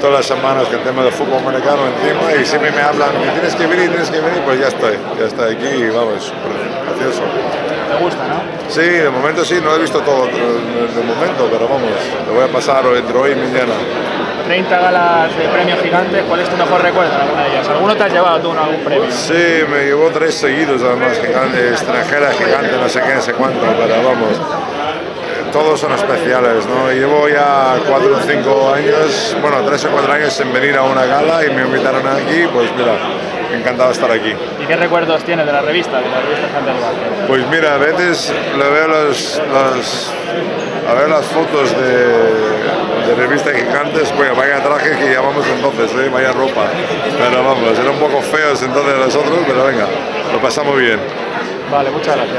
todas las semanas con el tema del fútbol americano encima y siempre me hablan que tienes que venir, tienes que venir, pues ya estoy, ya estoy aquí y vamos, súper gracioso. ¿Te gusta, no? Sí, de momento sí, no he visto todo de momento, pero vamos, lo voy a pasar entre hoy y mañana. 30 galas de premios gigantes, ¿cuál es tu mejor recuerdo alguna de ellas? ¿Alguno te has llevado tú en algún premio? Sí, me llevó tres seguidos además, gigante, extranjera, gigante, no sé qué, no sé cuánto, pero vamos, todos son especiales, ¿no? Llevo ya cuatro o cinco años, bueno, tres o cuatro años sin venir a una gala y me invitaron aquí, pues mira, encantado de estar aquí. ¿Y qué recuerdos tienes de la revista, de la revista Básquet? Pues mira, a veces le veo los, los a ver las fotos de, de revistas gigantes, pues vaya traje que llamamos entonces, ¿eh? vaya ropa. Pero vamos, eran un poco feos entonces nosotros, pero venga, lo pasamos bien. Vale, muchas gracias.